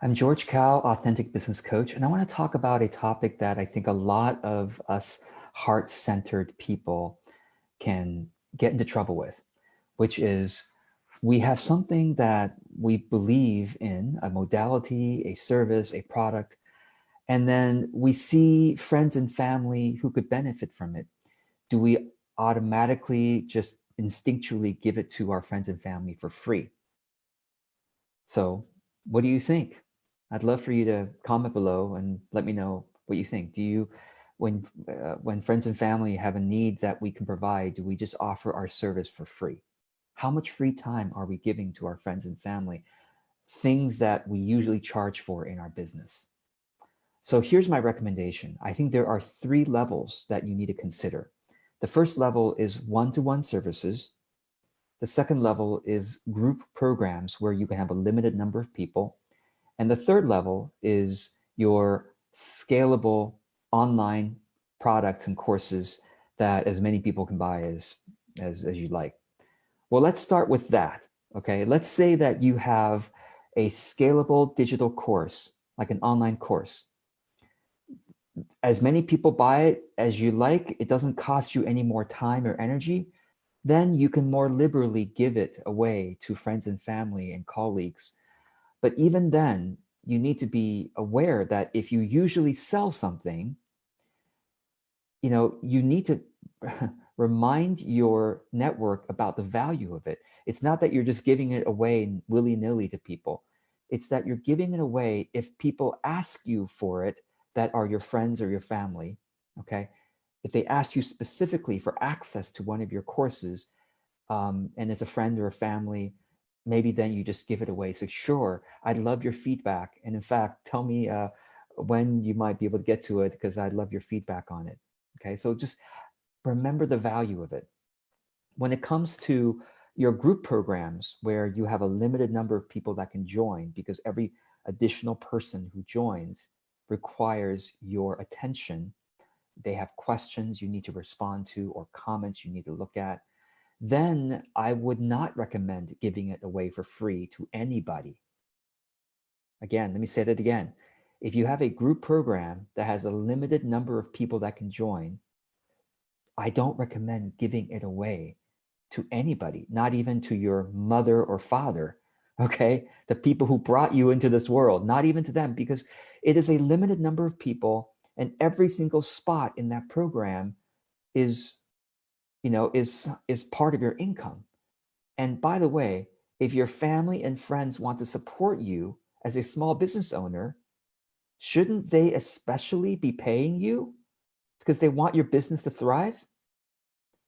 I'm George Kao, Authentic Business Coach, and I want to talk about a topic that I think a lot of us heart-centered people can get into trouble with, which is we have something that we believe in, a modality, a service, a product, and then we see friends and family who could benefit from it. Do we automatically just instinctually give it to our friends and family for free? So what do you think? I'd love for you to comment below and let me know what you think. Do you, when, uh, when friends and family have a need that we can provide, do we just offer our service for free? How much free time are we giving to our friends and family? Things that we usually charge for in our business. So here's my recommendation. I think there are three levels that you need to consider. The first level is one-to-one -one services. The second level is group programs where you can have a limited number of people. And the third level is your scalable online products and courses that as many people can buy as, as, as you like. Well, let's start with that, okay? Let's say that you have a scalable digital course, like an online course. As many people buy it as you like, it doesn't cost you any more time or energy, then you can more liberally give it away to friends and family and colleagues but even then, you need to be aware that if you usually sell something, you know, you need to remind your network about the value of it. It's not that you're just giving it away willy-nilly to people. It's that you're giving it away if people ask you for it that are your friends or your family, okay? If they ask you specifically for access to one of your courses um, and it's a friend or a family maybe then you just give it away. So sure, I'd love your feedback. And in fact, tell me uh, when you might be able to get to it because I'd love your feedback on it. Okay, so just remember the value of it. When it comes to your group programs where you have a limited number of people that can join because every additional person who joins requires your attention. They have questions you need to respond to or comments you need to look at then I would not recommend giving it away for free to anybody. Again, let me say that again. If you have a group program that has a limited number of people that can join, I don't recommend giving it away to anybody, not even to your mother or father, okay? The people who brought you into this world, not even to them, because it is a limited number of people and every single spot in that program is you know, is, is part of your income. And by the way, if your family and friends want to support you as a small business owner, shouldn't they especially be paying you because they want your business to thrive?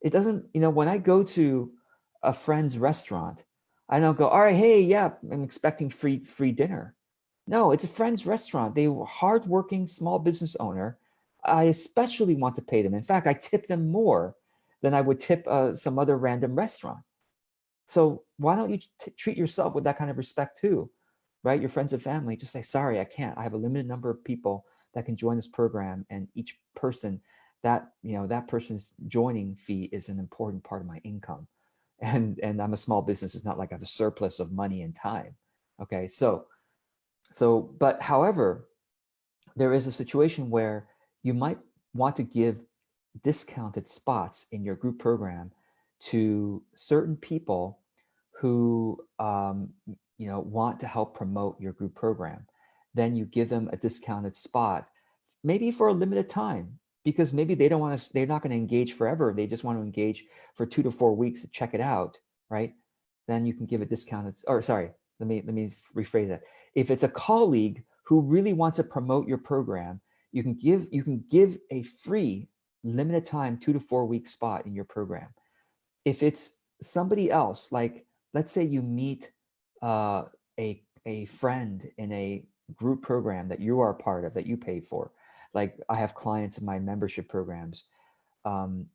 It doesn't, you know, when I go to a friend's restaurant, I don't go, all right, hey, yeah, I'm expecting free free dinner. No, it's a friend's restaurant. They were hardworking small business owner. I especially want to pay them. In fact, I tip them more than I would tip uh, some other random restaurant. So why don't you treat yourself with that kind of respect too, right? Your friends and family, just say, sorry, I can't. I have a limited number of people that can join this program and each person that, you know, that person's joining fee is an important part of my income. And, and I'm a small business. It's not like I have a surplus of money and time. Okay, so, so, but however, there is a situation where you might want to give discounted spots in your group program to certain people who um, you know want to help promote your group program. Then you give them a discounted spot, maybe for a limited time, because maybe they don't want to, they're not going to engage forever. They just want to engage for two to four weeks to check it out, right? Then you can give a discounted, or sorry, let me, let me rephrase that. If it's a colleague who really wants to promote your program, you can give, you can give a free limited time, two to four week spot in your program. If it's somebody else, like let's say you meet uh, a, a friend in a group program that you are part of, that you pay for. Like I have clients in my membership programs. Um,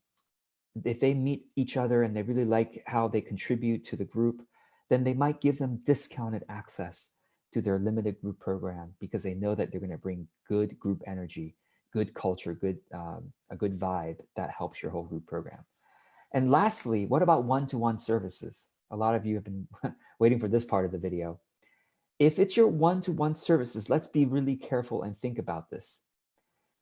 if they meet each other and they really like how they contribute to the group, then they might give them discounted access to their limited group program because they know that they're going to bring good group energy good culture, good um, a good vibe that helps your whole group program. And lastly, what about one-to-one -one services? A lot of you have been waiting for this part of the video. If it's your one-to-one -one services, let's be really careful and think about this.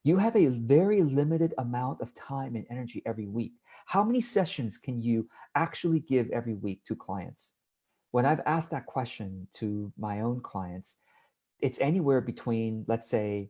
You have a very limited amount of time and energy every week. How many sessions can you actually give every week to clients? When I've asked that question to my own clients, it's anywhere between, let's say,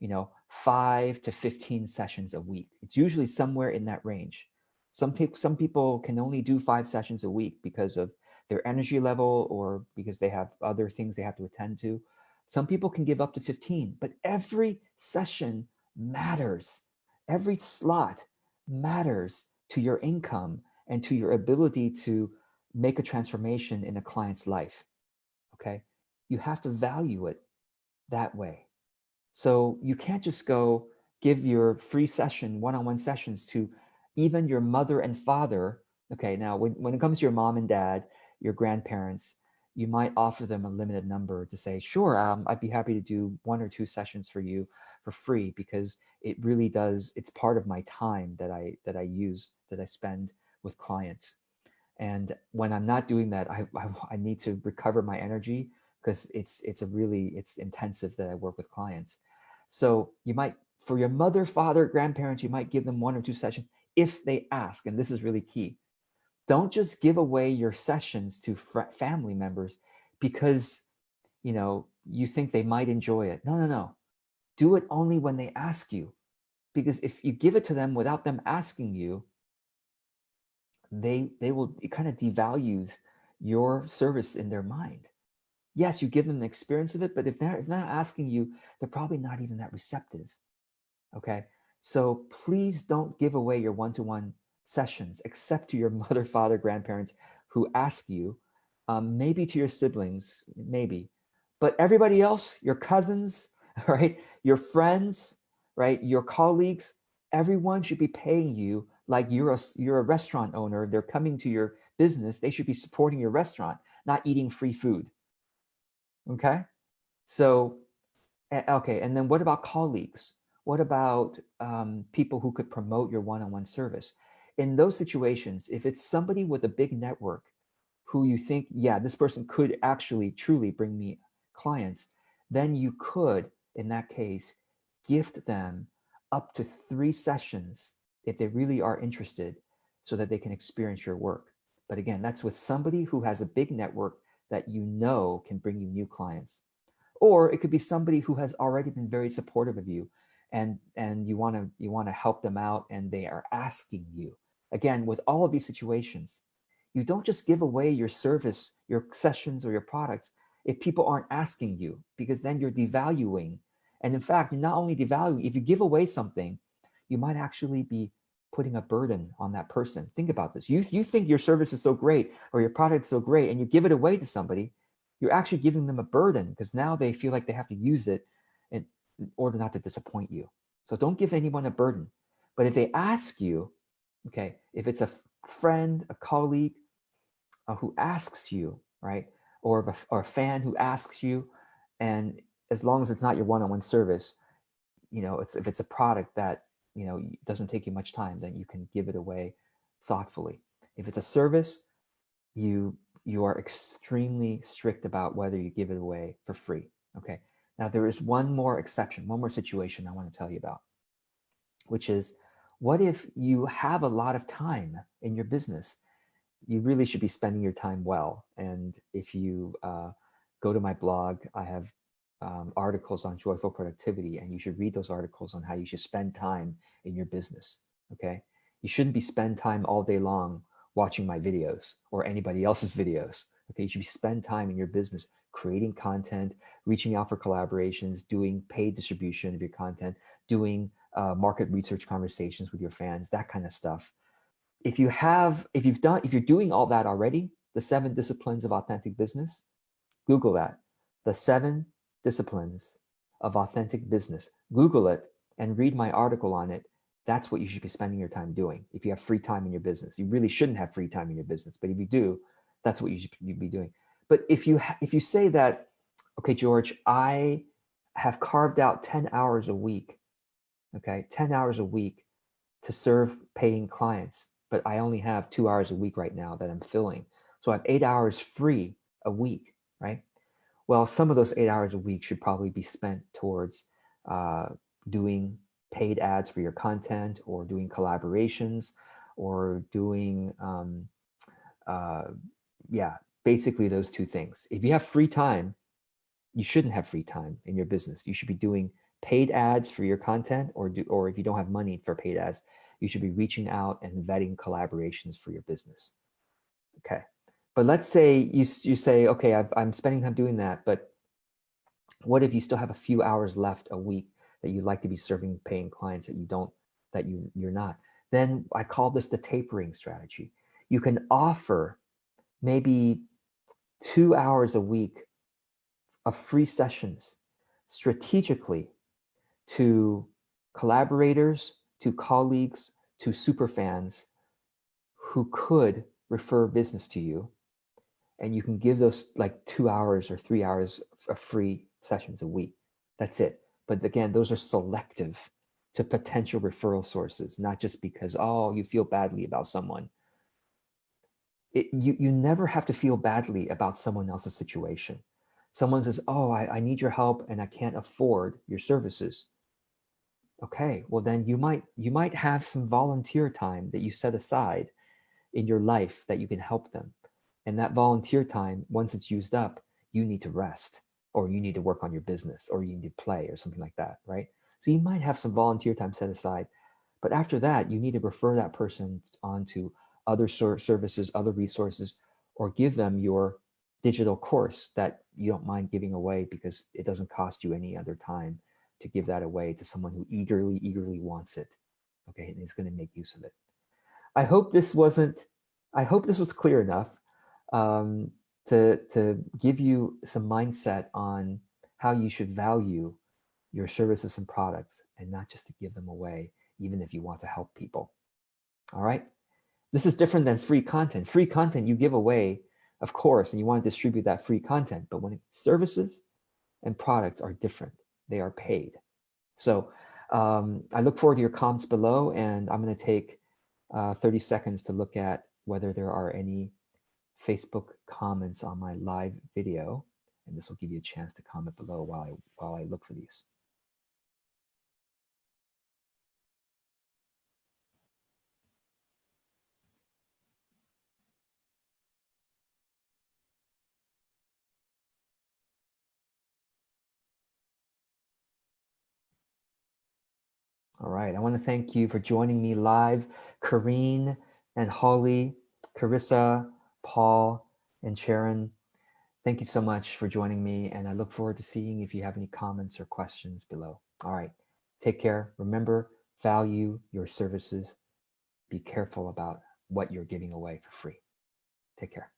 you know, five to 15 sessions a week. It's usually somewhere in that range. Some, people, some people can only do five sessions a week because of their energy level or because they have other things they have to attend to. Some people can give up to 15, but every session matters. Every slot matters to your income and to your ability to make a transformation in a client's life, okay? You have to value it that way. So you can't just go give your free session, one-on-one -on -one sessions to even your mother and father. Okay, now when, when it comes to your mom and dad, your grandparents, you might offer them a limited number to say, sure, um, I'd be happy to do one or two sessions for you for free because it really does, it's part of my time that I, that I use, that I spend with clients. And when I'm not doing that, I, I, I need to recover my energy because it's, it's a really, it's intensive that I work with clients. So you might, for your mother, father, grandparents, you might give them one or two sessions if they ask, and this is really key. Don't just give away your sessions to family members because, you know, you think they might enjoy it. No, no, no. Do it only when they ask you. Because if you give it to them without them asking you, they, they will, it kind of devalues your service in their mind. Yes, you give them the experience of it, but if they're, if they're not asking you, they're probably not even that receptive. Okay. So please don't give away your one-to-one -one sessions, except to your mother, father, grandparents who ask you, um, maybe to your siblings, maybe, but everybody else, your cousins, right, your friends, right, your colleagues, everyone should be paying you like you're a, you're a restaurant owner. They're coming to your business. They should be supporting your restaurant, not eating free food. Okay. So, okay. And then what about colleagues? What about um, people who could promote your one-on-one -on -one service? In those situations, if it's somebody with a big network who you think, yeah, this person could actually truly bring me clients, then you could, in that case, gift them up to three sessions if they really are interested so that they can experience your work. But again, that's with somebody who has a big network that you know can bring you new clients. Or it could be somebody who has already been very supportive of you and and you want to you want to help them out and they are asking you again with all of these situations you don't just give away your service your sessions or your products if people aren't asking you because then you're devaluing and in fact you're not only devaluing if you give away something you might actually be putting a burden on that person think about this you you think your service is so great or your product is so great and you give it away to somebody you're actually giving them a burden because now they feel like they have to use it in order not to disappoint you. So don't give anyone a burden. But if they ask you, okay, if it's a friend, a colleague uh, who asks you, right, or, a, or a fan who asks you, and as long as it's not your one-on-one -on -one service, you know, it's if it's a product that, you know, it doesn't take you much time, then you can give it away thoughtfully. If it's a service, you you are extremely strict about whether you give it away for free. Okay. Now, there is one more exception, one more situation I want to tell you about, which is what if you have a lot of time in your business? You really should be spending your time well. And if you uh, go to my blog, I have um, articles on joyful productivity, and you should read those articles on how you should spend time in your business, okay? You shouldn't be spend time all day long watching my videos or anybody else's videos, okay? You should spend time in your business creating content, reaching out for collaborations, doing paid distribution of your content, doing uh, market research conversations with your fans, that kind of stuff. If you have, if you've done, if you're doing all that already, the seven disciplines of authentic business, Google that, the seven disciplines of authentic business. Google it and read my article on it. That's what you should be spending your time doing. If you have free time in your business, you really shouldn't have free time in your business, but if you do, that's what you should be doing. But if you if you say that, okay, George, I have carved out 10 hours a week, okay, 10 hours a week to serve paying clients, but I only have two hours a week right now that I'm filling. So I have eight hours free a week, right? Well, some of those eight hours a week should probably be spent towards uh, doing paid ads for your content or doing collaborations or doing, um, uh, yeah, basically those two things. If you have free time, you shouldn't have free time in your business. You should be doing paid ads for your content or do, or if you don't have money for paid ads, you should be reaching out and vetting collaborations for your business. Okay. But let's say you, you say, okay, i am spending time doing that, but what if you still have a few hours left a week that you'd like to be serving paying clients that you don't, that you, you're not? Then I call this the tapering strategy. You can offer maybe two hours a week of free sessions strategically to collaborators, to colleagues, to superfans who could refer business to you. And you can give those like two hours or three hours of free sessions a week. That's it. But again, those are selective to potential referral sources, not just because, oh, you feel badly about someone. It, you, you never have to feel badly about someone else's situation. Someone says, oh, I, I need your help and I can't afford your services. Okay, well then you might you might have some volunteer time that you set aside in your life that you can help them. And that volunteer time, once it's used up, you need to rest or you need to work on your business or you need to play or something like that, right? So you might have some volunteer time set aside, but after that, you need to refer that person on to other services, other resources, or give them your digital course that you don't mind giving away because it doesn't cost you any other time to give that away to someone who eagerly, eagerly wants it. Okay, and is going to make use of it. I hope this wasn't, I hope this was clear enough um, to, to give you some mindset on how you should value your services and products and not just to give them away, even if you want to help people. All right. This is different than free content. Free content you give away, of course, and you want to distribute that free content. But when services and products are different, they are paid. So um, I look forward to your comments below, and I'm going to take uh, 30 seconds to look at whether there are any Facebook comments on my live video. And this will give you a chance to comment below while I, while I look for these. All right, I want to thank you for joining me live, Kareen and Holly, Carissa, Paul, and Sharon. Thank you so much for joining me, and I look forward to seeing if you have any comments or questions below. All right, take care. Remember, value your services. Be careful about what you're giving away for free. Take care.